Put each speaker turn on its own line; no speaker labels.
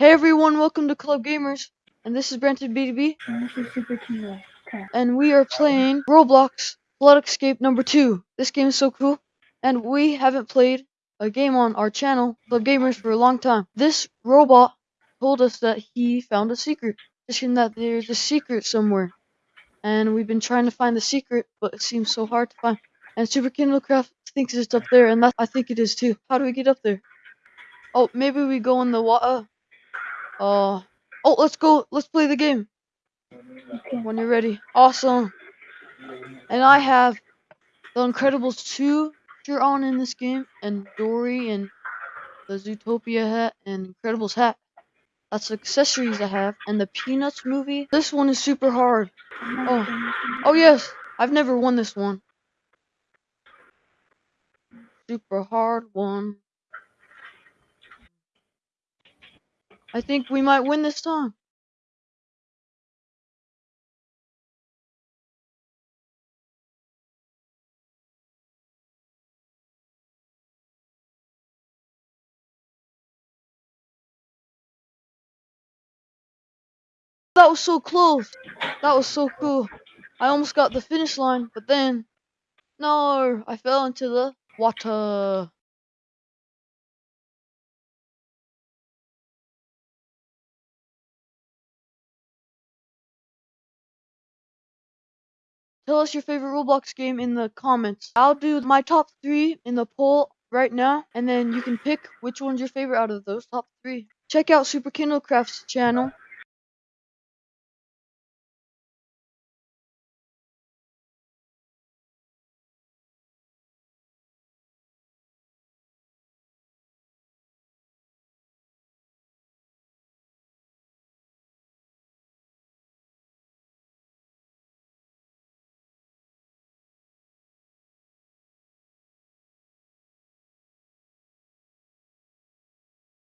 Hey everyone, welcome to Club Gamers, and this is Brenton BDB,
And this is Super
and we are playing Roblox Flood Escape number 2. This game is so cool, and we haven't played a game on our channel, Club Gamers, for a long time. This robot told us that he found a secret, saying that there's a secret somewhere, and we've been trying to find the secret, but it seems so hard to find. And Super Kindlecraft thinks it's up there, and that I think it is too. How do we get up there? Oh, maybe we go in the water. Uh, Uh, oh, let's go. Let's play the game
Okay.
when you're ready. Awesome. And I have the Incredibles 2 shirt on in this game, and Dory, and the Zootopia hat, and Incredibles hat. That's the accessories I have, and the Peanuts movie. This one is super hard. Oh. Oh yes, I've never won this one. Super hard one. I think we might win this time. That was so close. That was so cool. I almost got the finish line, but then, no, I fell into the water. Tell us your favorite Roblox game in the comments. I'll do my top three in the poll right now, and then you can pick which one's your favorite out of those top three. Check out Super Kindlecraft's channel.